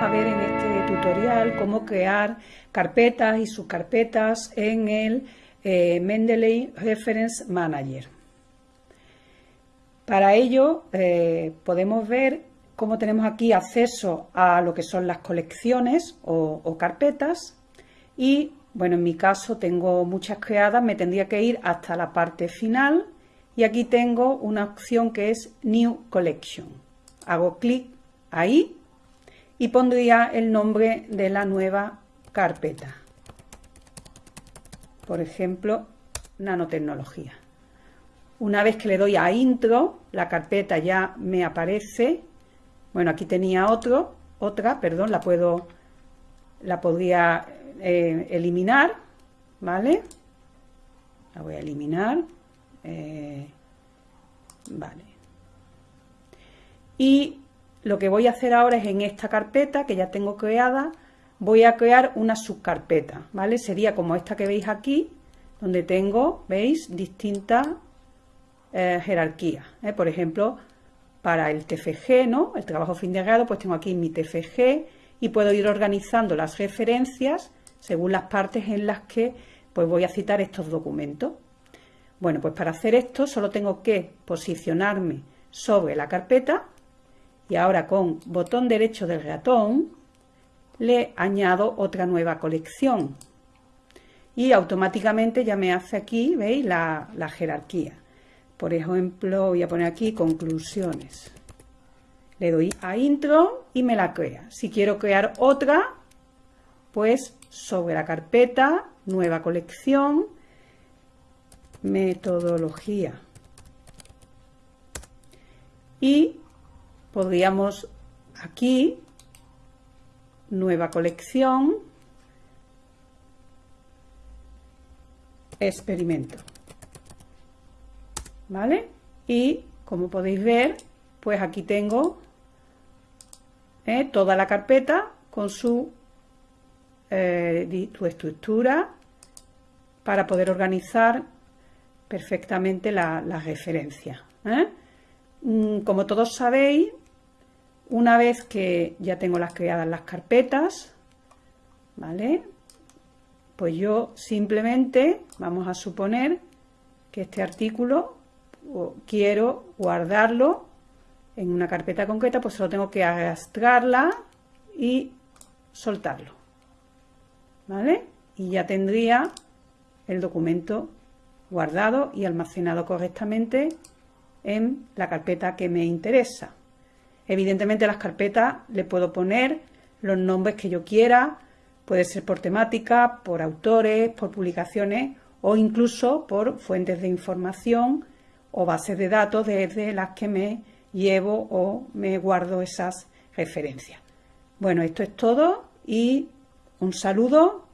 a ver en este tutorial cómo crear carpetas y subcarpetas en el eh, Mendeley Reference Manager. Para ello eh, podemos ver cómo tenemos aquí acceso a lo que son las colecciones o, o carpetas y bueno, en mi caso tengo muchas creadas, me tendría que ir hasta la parte final y aquí tengo una opción que es New Collection. Hago clic ahí y pondría el nombre de la nueva carpeta. Por ejemplo, nanotecnología. Una vez que le doy a intro, la carpeta ya me aparece. Bueno, aquí tenía otro, otra, perdón, la puedo, la podría eh, eliminar, ¿vale? La voy a eliminar. Eh, vale. Y lo que voy a hacer ahora es en esta carpeta que ya tengo creada, voy a crear una subcarpeta, ¿vale? Sería como esta que veis aquí, donde tengo, ¿veis? Distintas eh, jerarquías. ¿eh? Por ejemplo, para el TFG, ¿no? El trabajo fin de grado, pues tengo aquí mi TFG y puedo ir organizando las referencias según las partes en las que pues voy a citar estos documentos. Bueno, pues para hacer esto solo tengo que posicionarme sobre la carpeta y ahora con botón derecho del ratón le añado otra nueva colección y automáticamente ya me hace aquí, ¿veis? La, la jerarquía. Por ejemplo, voy a poner aquí conclusiones. Le doy a intro y me la crea. Si quiero crear otra, pues sobre la carpeta, nueva colección, metodología. Y podríamos aquí, nueva colección, experimento. ¿Vale? Y como podéis ver, pues aquí tengo eh, toda la carpeta con su, eh, su estructura para poder organizar perfectamente la, referencia. ¿eh? Mm, como todos sabéis, una vez que ya tengo las creadas las carpetas, ¿vale? Pues yo simplemente, vamos a suponer que este artículo quiero guardarlo en una carpeta concreta, pues solo tengo que arrastrarla y soltarlo. ¿Vale? Y ya tendría el documento guardado y almacenado correctamente en la carpeta que me interesa. Evidentemente las carpetas le puedo poner los nombres que yo quiera, puede ser por temática, por autores, por publicaciones o incluso por fuentes de información o bases de datos desde las que me llevo o me guardo esas referencias. Bueno, esto es todo y un saludo